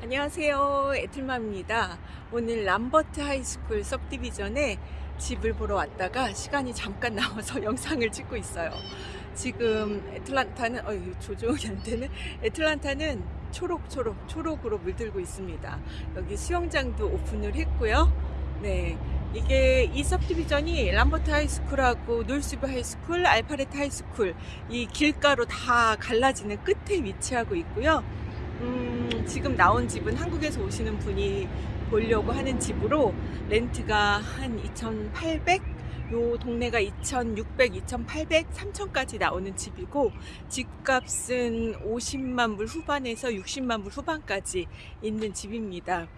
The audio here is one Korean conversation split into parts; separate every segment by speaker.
Speaker 1: 안녕하세요. 에틀맘입니다. 오늘 Lambert High School subdivision에 집을 보러 왔다가 시간이 잠깐 나와서 영상을 찍고 있어요. 지금 애틀란타는 어휴 조정이 안되는 애틀란타는 초록초록 초록으로 물들고 있습니다. 여기 수영장도 오픈을 했고요. 네 이게 이 섭디비전이 람버트 하이스쿨하고 놀스브 하이스쿨 알파레트 하이스쿨 이 길가로 다 갈라지는 끝에 위치하고 있고요. 음, 지금 나온 집은 한국에서 오시는 분이 보려고 하는 집으로 렌트가 한 2,800? 요 동네가 2,600, 2,800, 3,000까지 나오는 집이고 집값은 50만 불 후반에서 60만 불 후반까지 있는 집입니다.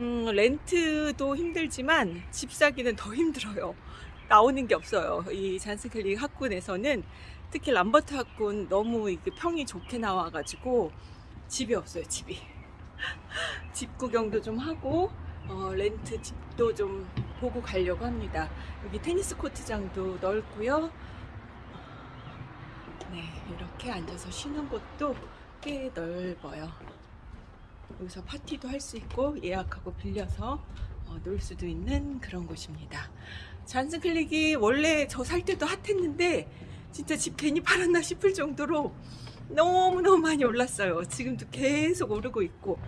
Speaker 1: 음, 렌트도 힘들지만 집 사기는 더 힘들어요. 나오는 게 없어요. 이 잔스클리 학군에서는 특히 람버트 학군 너무 이게 평이 좋게 나와가지고 집이 없어요 집이. 집 구경도 좀 하고 어, 렌트 집도 좀 보고 가려고 합니다. 여기 테니스 코트장도 넓고요. 네 이렇게 앉아서 쉬는 곳도 꽤 넓어요. 여기서 파티도 할 수 있고 예약하고 빌려서 어, 놀 수도 있는 그런 곳입니다. Johns Creek이 원래 저 살 때도 핫했는데 진짜 집 괜히 팔았나 싶을 정도로 너무너무 많이 올랐어요. 지금도 계속 오르고 있고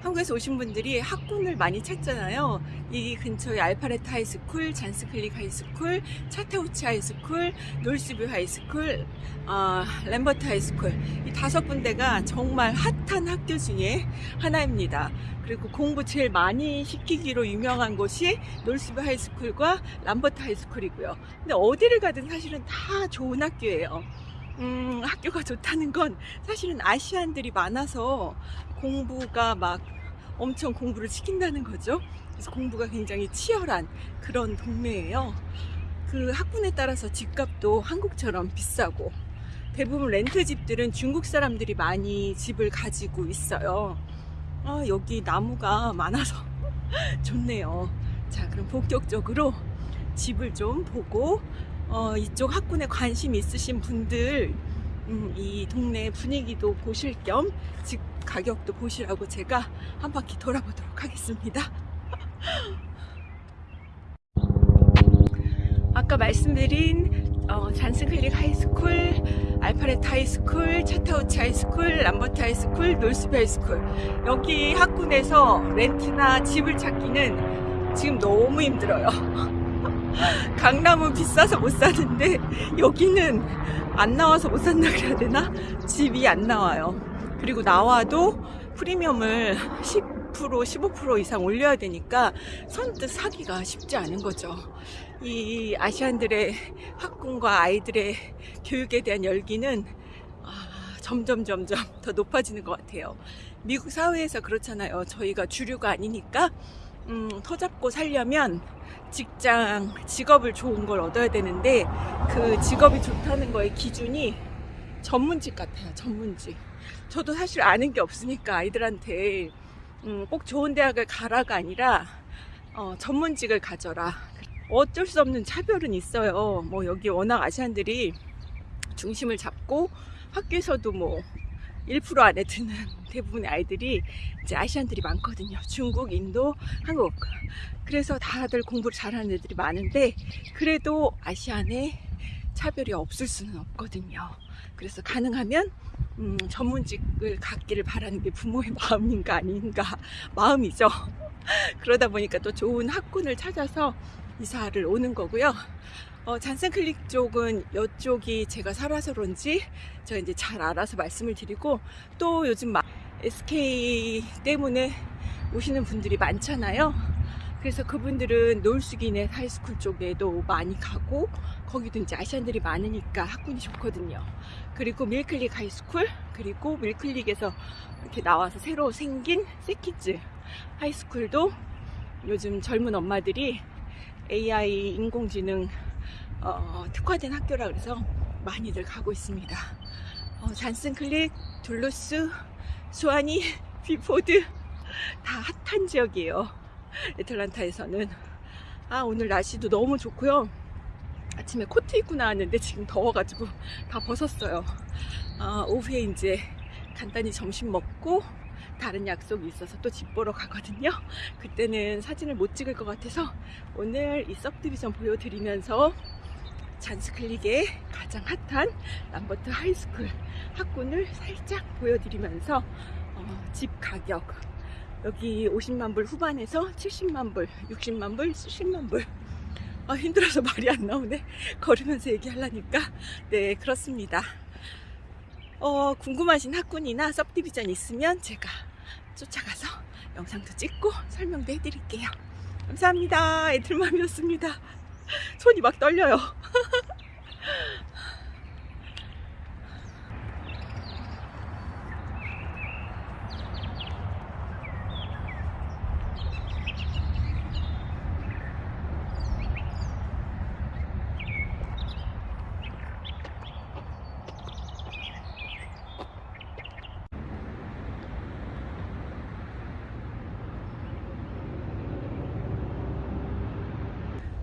Speaker 1: 한국에서 오신 분들이 학군을 많이 찾잖아요. 이 근처에 알파레트 하이스쿨, 잔스클릭 하이스쿨, 차타우치 하이스쿨, 놀스뷰 하이스쿨, 어, Lambert High School 이 다섯 군데가 정말 핫한 학교 중에 하나입니다. 그리고 공부 제일 많이 시키기로 유명한 곳이 놀스뷰 하이스쿨과 람버트 하이스쿨이고요. 근데 어디를 가든 사실은 다 좋은 학교예요. 음, 학교가 좋다는 건 사실은 아시안들이 많아서 공부가 막 엄청 공부를 시킨다는 거죠. 그래서 공부가 굉장히 치열한 그런 동네예요. 그 학군에 따라서 집값도 한국처럼 비싸고 대부분 렌트 집들은 중국 사람들이 많이 집을 가지고 있어요. 아, 여기 나무가 많아서 좋네요. 자, 그럼 본격적으로 집을 좀 보고 어, 이쪽 학군에 관심 있으신 분들 음, 이 동네 분위기도 보실 겸 집 가격도 보시라고 제가 한 바퀴 돌아보도록 하겠습니다. 아까 말씀드린 어, 잔스클릭 하이스쿨, 알파레트 하이스쿨, 차타우치 하이스쿨, 람버트 하이스쿨, 놀스비 하이스쿨 여기 학군에서 렌트나 집을 찾기는 지금 너무 힘들어요. 강남은 비싸서 못 사는데 여기는 안 나와서 못 산다 그래야 되나? 집이 안 나와요. 그리고 나와도 프리미엄을 10% 15% 이상 올려야 되니까 선뜻 사기가 쉽지 않은 거죠. 이 아시안들의 학군과 아이들의 교육에 대한 열기는 아, 점점 점점 더 높아지는 것 같아요. 미국 사회에서 그렇잖아요. 저희가 주류가 아니니까 음, 터잡고 살려면 직장, 직업을 좋은 걸 얻어야 되는데 그 직업이 좋다는 거의 기준이 전문직 같아요. 전문직. 저도 사실 아는 게 없으니까 아이들한테 음, 꼭 좋은 대학을 가라가 아니라 어, 전문직을 가져라. 어쩔 수 없는 차별은 있어요. 뭐 여기 워낙 아시안들이 중심을 잡고 학교에서도 뭐 1% 안에 드는 대부분의 아이들이 이제 아시안들이 많거든요. 중국, 인도, 한국. 그래서 다들 공부를 잘하는 애들이 많은데 그래도 아시안에 차별이 없을 수는 없거든요. 그래서 가능하면 음, 전문직을 갖기를 바라는 게 부모의 마음인가 아닌가 마음이죠. 그러다 보니까 또 좋은 학군을 찾아서 이사를 오는 거고요. 어, Johns Creek 쪽은 이쪽이 제가 살아서 그런지 제가 이제 잘 알아서 말씀을 드리고 또 요즘 SK 때문에 오시는 분들이 많잖아요. 그래서 그분들은 North Gwinnett High School 쪽에도 많이 가고 거기도 이제 아시안들이 많으니까 학군이 좋거든요. 그리고 Mill Creek High School 그리고 Mill Creek에서 이렇게 나와서 새로 생긴 Seckinger High School도 요즘 젊은 엄마들이 AI 인공지능 어, 특화된 학교라 그래서 많이들 가고 있습니다. 어, Johns Creek, Duluth, Suwanee, Buford 다 핫한 지역이에요. 애틀란타에서는 아 오늘 날씨도 너무 좋고요. 아침에 코트 입고 나왔는데 지금 더워가지고 다 벗었어요. 아, 오후에 이제 간단히 점심 먹고 다른 약속이 있어서 또 집 보러 가거든요. 그때는 사진을 못 찍을 것 같아서 오늘 이 subdivision 보여드리면서 Johns Creek의 가장 핫한 Lambert High School 학군을 살짝 보여드리면서 어, 집 가격 여기 50만 불 후반에서 70만 불, 60만 불, 70만 불. 아, 힘들어서 말이 안 나오네. 걸으면서 얘기하려니까. 네, 그렇습니다. 어, 궁금하신 학군이나 섭디비전 있으면 제가 쫓아가서 영상도 찍고 설명도 해드릴게요. 감사합니다. 애들맘이었습니다. 손이 막 떨려요.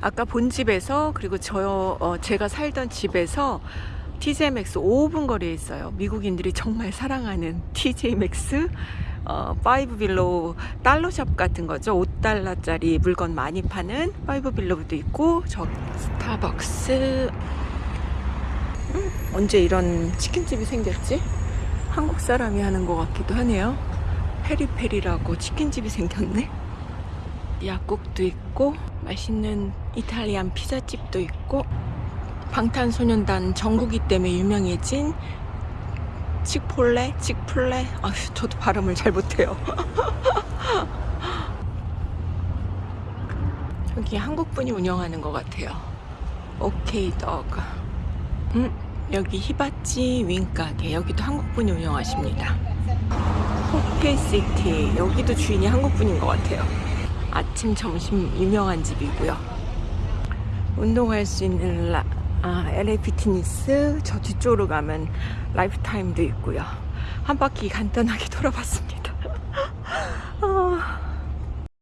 Speaker 1: 아까 본 집에서 그리고 저 어, 제가 살던 집에서 TJ Maxx 5분 거리에 있어요. 미국인들이 정말 사랑하는 TJ Maxx 어, Five Below dollar shop 같은 거죠. 5달러짜리 물건 많이 파는 Five Below도 있고 저 스타벅스 음, 언제 이런 치킨집이 생겼지? 한국 사람이 하는 것 같기도 하네요. Peri Peri라고 치킨집이 생겼네. 약국도 있고 맛있는 이탈리안 피자집도 있고 방탄소년단 정국이 때문에 유명해진 칙폴레? 칙플레? 아휴 저도 발음을 잘 못해요. 저기 한국분이 운영하는 것 같아요. 오케이 더그 음, 여기 히바찌 윙가게. 여기도 한국분이 운영하십니다. 호케시티. 여기도 주인이 한국분인 것 같아요 아침 점심 유명한 집이고요. 운동할 수 있는 라, 아, LA Fitness 저 뒤쪽으로 가면 Life Time도 있고요. 한 바퀴 간단하게 돌아봤습니다. 아,